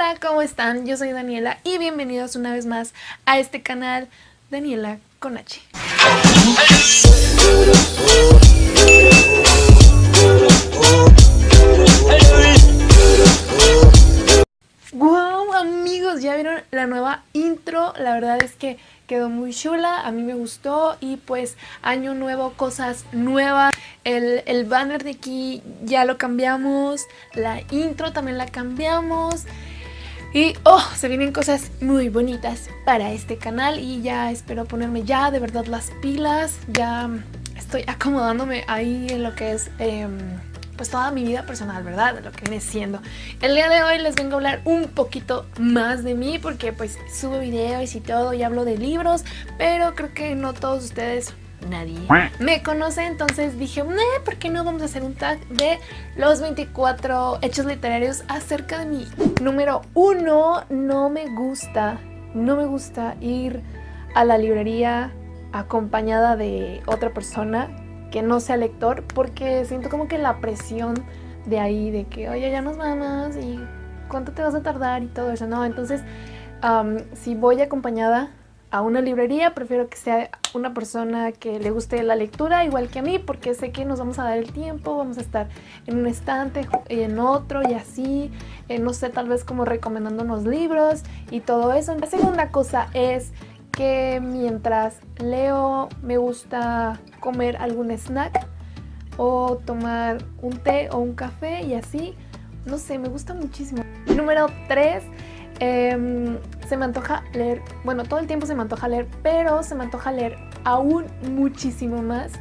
Hola, ¿cómo están? Yo soy Daniela y bienvenidos una vez más a este canal Daniela con H. Wow, amigos, ya vieron la nueva intro. La verdad es que quedó muy chula, a mí me gustó y pues año nuevo, cosas nuevas. El, el, banner de aquí ya lo cambiamos, la intro también la cambiamos y oh, se vienen cosas muy bonitas para este canal y ya espero ponerme ya de verdad las pilas, ya estoy acomodándome ahí en lo que es... Eh, pues toda mi vida personal, ¿verdad? Lo que viene siendo. El día de hoy les vengo a hablar un poquito más de mí porque pues subo videos y todo y hablo de libros, pero creo que no todos ustedes nadie. Me conoce, entonces dije, ¿por qué no vamos a hacer un tag de los 24 hechos literarios acerca de mí? Número uno, no me gusta, no me gusta ir a la librería acompañada de otra persona que no sea lector porque siento como que la presión de ahí de que oye ya nos vamos y cuánto te vas a tardar y todo eso, no, entonces si voy acompañada a una librería prefiero que sea una persona que le guste la lectura igual que a mí porque sé que nos vamos a dar el tiempo, vamos a estar en un estante y en otro y así, eh, no sé, tal vez como recomendándonos libros y todo eso. La segunda cosa es que mientras leo me gusta comer algún snack o tomar un té o un café y así. No sé, me gusta muchísimo. Número 3, em, se me antoja leer, bueno, todo el tiempo se me antoja leer, pero se me antoja leer aún muchísimo más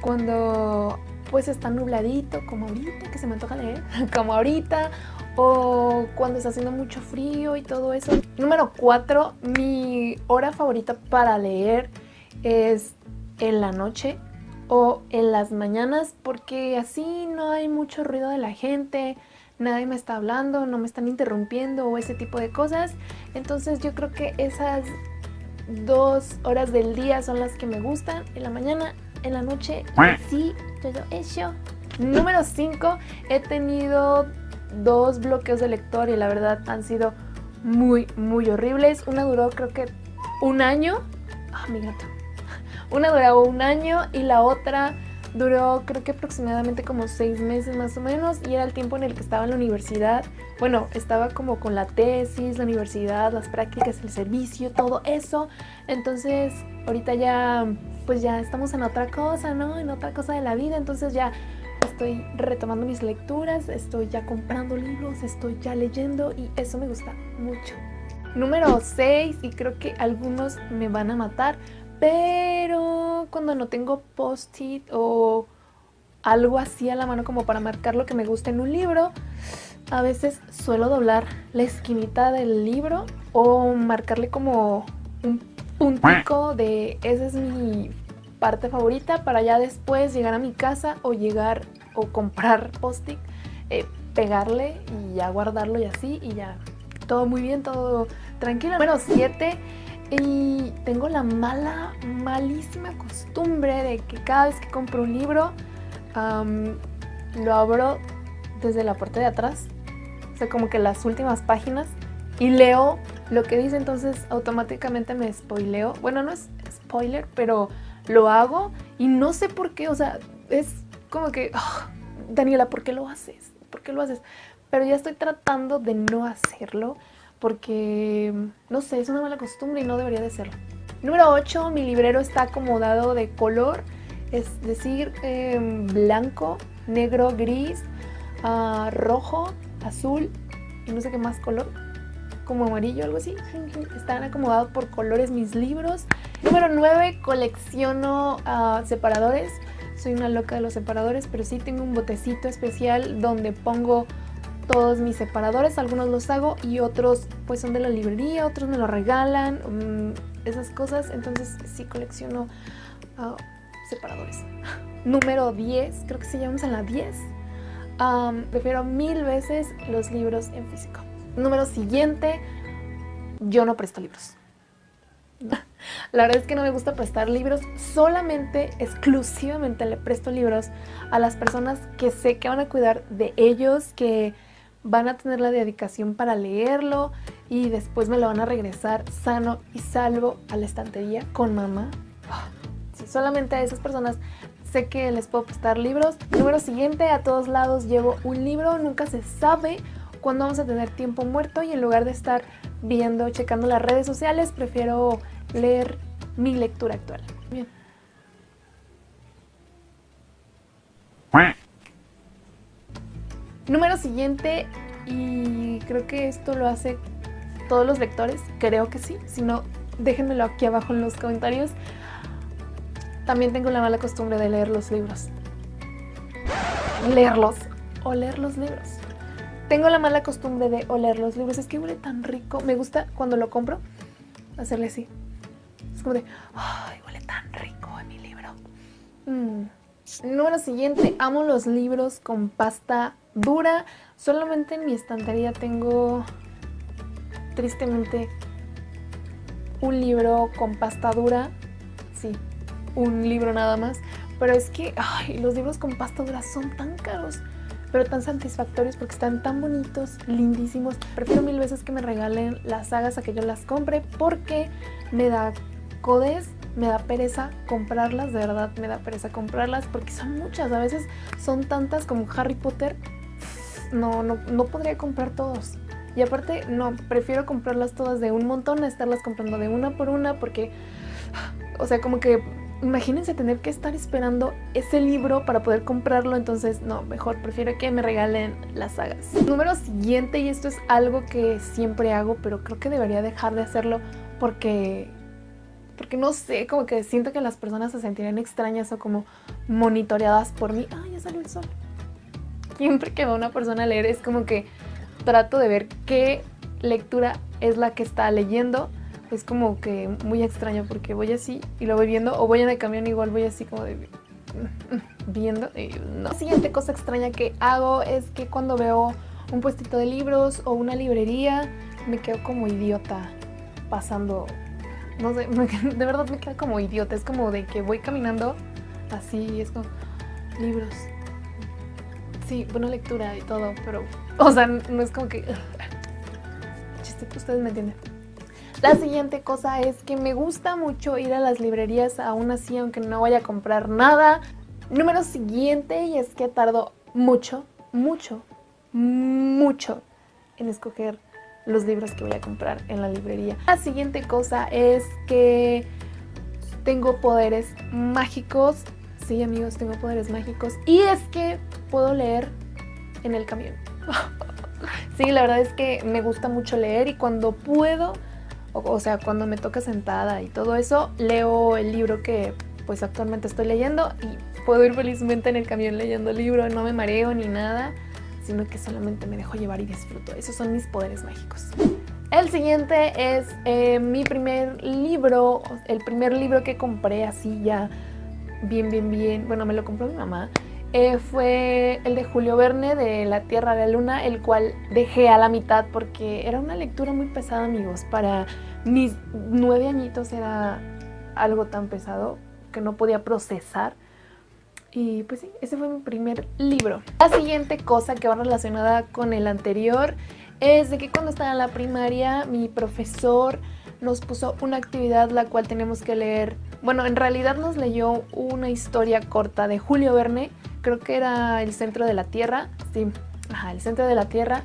cuando pues está nubladito, como ahorita, que se me antoja leer, como ahorita, o cuando está haciendo mucho frío y todo eso. Número 4, mi hora favorita para leer es en la noche o en las mañanas porque así no hay mucho ruido de la gente, nadie me está hablando, no me están interrumpiendo o ese tipo de cosas. Entonces yo creo que esas dos horas del día son las que me gustan, en la mañana, en la noche, sí, todo eso. Número 5, he tenido dos bloqueos de lector y la verdad han sido muy, muy horribles. Una duró creo que un año. Ah, mi gato. Una duró un año y la otra duró creo que aproximadamente como seis meses más o menos y era el tiempo en el que estaba en la universidad. Bueno, estaba como con la tesis, la universidad, las prácticas, el servicio, todo eso. Entonces, ahorita ya, pues ya estamos en otra cosa, ¿no? En otra cosa de la vida, entonces ya estoy retomando mis lecturas, estoy ya comprando libros, estoy ya leyendo y eso me gusta mucho. Número 6, y creo que algunos me van a matar, pero cuando no tengo post-it o algo así a la mano como para marcar lo que me gusta en un libro, a veces suelo doblar la esquinita del libro o marcarle como un puntico de esa es mi parte favorita para ya después llegar a mi casa o llegar o comprar post-it, eh, pegarle y ya guardarlo y así y ya todo muy bien, todo tranquilo. Número 7 y tengo la mala, malísima costumbre de que cada vez que compro un libro lo abro desde la parte de atrás, o sea como que las últimas páginas y leo lo que dice, entonces automáticamente me spoileo. Bueno, no es spoiler, pero lo hago y no sé por qué, o sea, es como que, ah, Daniela, ¿por qué lo haces? ¿Por qué lo haces? Pero ya estoy tratando de no hacerlo porque, no sé, es una mala costumbre y no debería de serlo. Número 8, mi librero está acomodado de color, es decir, em, blanco, negro, gris, ah, rojo, azul y no sé qué más color, como amarillo, algo así. Están acomodados por colores mis libros. Número 9, colecciono uh, separadores soy una loca de los separadores, pero sí tengo un botecito especial donde pongo todos mis separadores, algunos los hago y otros pues son de la librería, otros me lo regalan, mm, esas cosas, entonces sí colecciono ah, separadores. Número 10, creo que sí llevamos a la 10. prefiero mil veces los libros en físico. Número siguiente, yo no presto libros. La verdad es que no me gusta prestar libros, solamente, exclusivamente le presto libros a las personas que sé que van a cuidar de ellos, que van a tener la dedicación para leerlo y después me lo van a regresar sano y salvo a la estantería con mamá. Ah, solamente a esas personas sé que les puedo prestar libros. Número siguiente, a todos lados llevo un libro, nunca se sabe cuándo vamos a tener tiempo muerto y en lugar de estar viendo, checando las redes sociales, prefiero leer mi lectura actual. Bien. Número siguiente, y creo que esto lo hace todos los lectores, creo que sí, si no, déjenmelo aquí abajo en los comentarios. También tengo la mala costumbre de leer los libros. Leerlos o leer los libros. Tengo la mala costumbre de oler los libros, es que huele tan rico. Me gusta cuando lo compro hacerle así. Es como de, ay, huele tan rico en mi libro. Mm. Número siguiente, amo los libros con pasta dura. Solamente en mi estantería tengo, tristemente, un libro con pasta dura. Sí, un libro nada más. Pero es que ay, los libros con pasta dura son tan caros, pero tan satisfactorios porque están tan bonitos, lindísimos. Prefiero mil veces que me regalen las sagas a que yo las compre porque me da codes me da pereza comprarlas, de verdad me da pereza comprarlas porque son muchas, a veces son tantas como Harry Potter, no, no, no podría comprar todos. Y aparte, no, prefiero comprarlas todas de un montón a estarlas comprando de una por una porque, o sea, como que imagínense tener que estar esperando ese libro para poder comprarlo, entonces no, mejor prefiero que me regalen las sagas. Número siguiente, y esto es algo que siempre hago, pero creo que debería dejar de hacerlo porque porque no sé, como que siento que las personas se sentirían extrañas o como monitoreadas por mí. Ah, ya salió el sol. Siempre que veo a una persona a leer es como que trato de ver qué lectura es la que está leyendo. Es como que muy extraño porque voy así y lo voy viendo o voy en el camión igual voy así como de viendo y. La siguiente cosa extraña que hago es que cuando veo un puestito de libros o una librería me quedo como idiota pasando no sé, de verdad me queda como idiota. Es como de que voy caminando así, es como libros. Sí, buena lectura y todo, pero, o sea, no es como que... Chiste, ustedes me entienden. La siguiente cosa es que me gusta mucho ir a las librerías aún así, aunque no vaya a comprar nada. Número siguiente, y es que tardo mucho, mucho, mucho en escoger los libros que voy a comprar en la librería. La siguiente cosa es que tengo poderes mágicos. Sí, amigos, tengo poderes mágicos. Y es que puedo leer en el camión. sí, la verdad es que me gusta mucho leer y cuando puedo, o, sea, cuando me toca sentada y todo eso, leo el libro que pues actualmente estoy leyendo y puedo ir felizmente en el camión leyendo el libro, no me mareo ni nada sino que solamente me dejo llevar y disfruto. Esos son mis poderes mágicos. El siguiente es eh, mi primer libro, el primer libro que compré así ya bien, bien, bien. Bueno, me lo compró mi mamá. Eh, fue el de Julio Verne de La Tierra de la Luna, el cual dejé a la mitad porque era una lectura muy pesada, amigos. Para mis nueve añitos era algo tan pesado que no podía procesar. Y pues sí, ese fue mi primer libro. La siguiente cosa que va relacionada con el anterior es de que cuando estaba en la primaria mi profesor nos puso una actividad la cual tenemos que leer. Bueno, en realidad nos leyó una historia corta de Julio Verne, creo que era El Centro de la Tierra, sí, ajá, El Centro de la Tierra.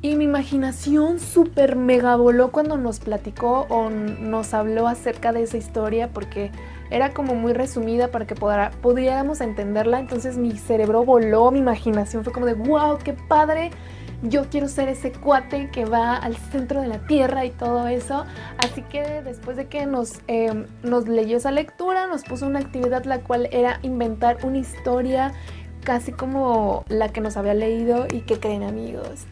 Y mi imaginación súper mega voló cuando nos platicó o nos habló acerca de esa historia porque era como muy resumida para que pudiéramos entenderla, entonces mi cerebro voló, mi imaginación fue como de wow, qué padre, yo quiero ser ese cuate que va al centro de la tierra y todo eso. Así que después de que nos, em, nos leyó esa lectura, nos puso una actividad la cual era inventar una historia casi como la que nos había leído y que creen amigos.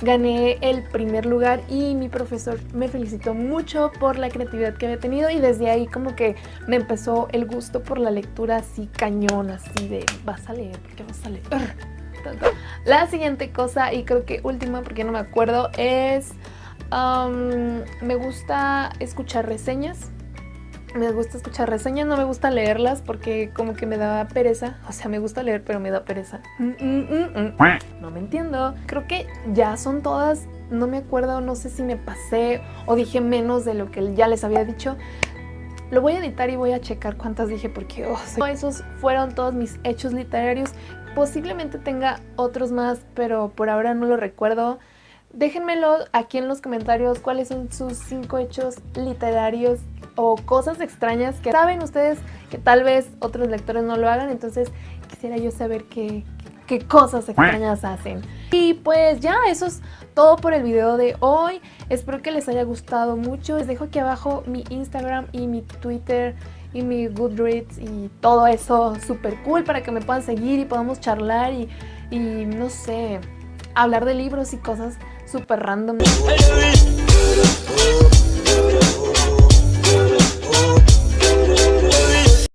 Gané el primer lugar y mi profesor me felicitó mucho por la creatividad que había tenido y desde ahí como que me empezó el gusto por la lectura así cañón, así de vas a leer, porque vas a leer. La siguiente cosa y creo que última porque no me acuerdo es me gusta escuchar reseñas me gusta escuchar reseñas, no me gusta leerlas porque como que me da pereza. O sea, me gusta leer, pero me da pereza. Mm, mm, mm, no me entiendo. Creo que ya son todas. No me acuerdo, no sé si me pasé o dije menos de lo que ya les había dicho. Lo voy a editar y voy a checar cuántas dije porque oh, esos fueron todos mis hechos literarios. Posiblemente tenga otros más, pero por ahora no lo recuerdo. Déjenmelo aquí en los comentarios cuáles son sus cinco hechos literarios o cosas extrañas que saben ustedes que tal vez otros lectores no lo hagan, entonces quisiera yo saber qué, qué cosas extrañas hacen. Y pues ya, eso es todo por el video de hoy. Espero que les haya gustado mucho. Les dejo aquí abajo mi Instagram y mi Twitter y mi Goodreads y todo eso súper cool para que me puedan seguir y podamos charlar y, y no sé, hablar de libros y cosas súper random.